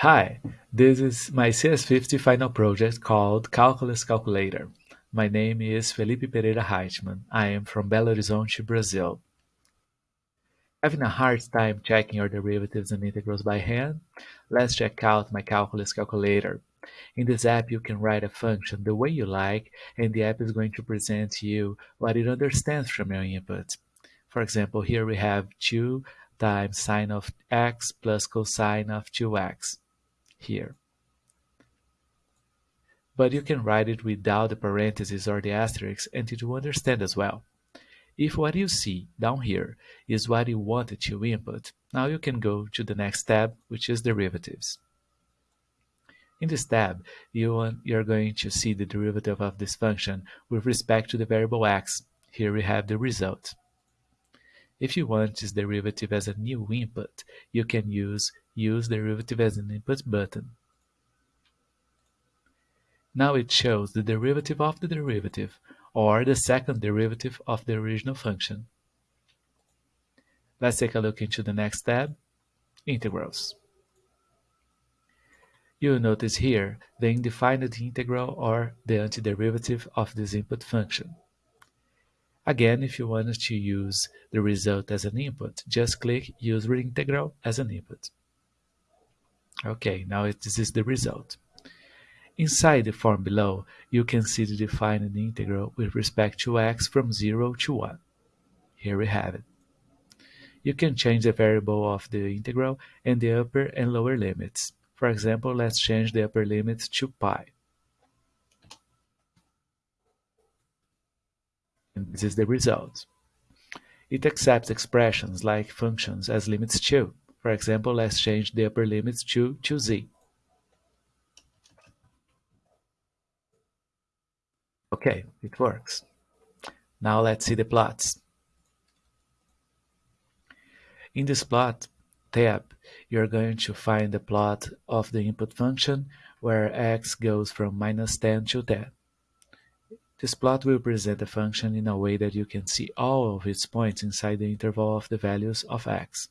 Hi, this is my CS50 final project called Calculus Calculator. My name is Felipe Pereira Reitman. I am from Belo Horizonte, Brazil. Having a hard time checking your derivatives and integrals by hand? Let's check out my Calculus Calculator. In this app, you can write a function the way you like, and the app is going to present you what it understands from your input. For example, here we have 2 times sine of x plus cosine of 2x here. But you can write it without the parentheses or the asterisk and it will understand as well. If what you see down here is what you wanted to input, now you can go to the next tab, which is derivatives. In this tab, you you're going to see the derivative of this function with respect to the variable x. Here we have the result. If you want this derivative as a new input, you can use Use derivative as an input button. Now it shows the derivative of the derivative, or the second derivative of the original function. Let's take a look into the next tab, Integrals. You'll notice here the indefinite integral or the antiderivative of this input function. Again, if you wanted to use the result as an input, just click Use Integral as an input. Okay, now it, this is the result. Inside the form below, you can see the defined integral with respect to x from 0 to 1. Here we have it. You can change the variable of the integral and the upper and lower limits. For example, let's change the upper limit to pi. And this is the result. It accepts expressions like functions as limits too. For example, let's change the upper limits to, to z. Okay, it works. Now let's see the plots. In this plot tab, you're going to find the plot of the input function where x goes from minus 10 to 10. This plot will present the function in a way that you can see all of its points inside the interval of the values of x.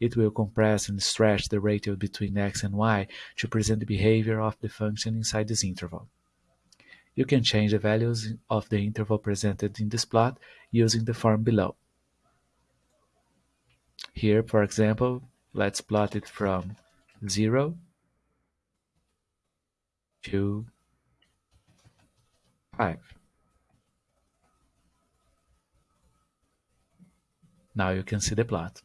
It will compress and stretch the ratio between x and y to present the behavior of the function inside this interval. You can change the values of the interval presented in this plot using the form below. Here, for example, let's plot it from 0 to 5. Now you can see the plot.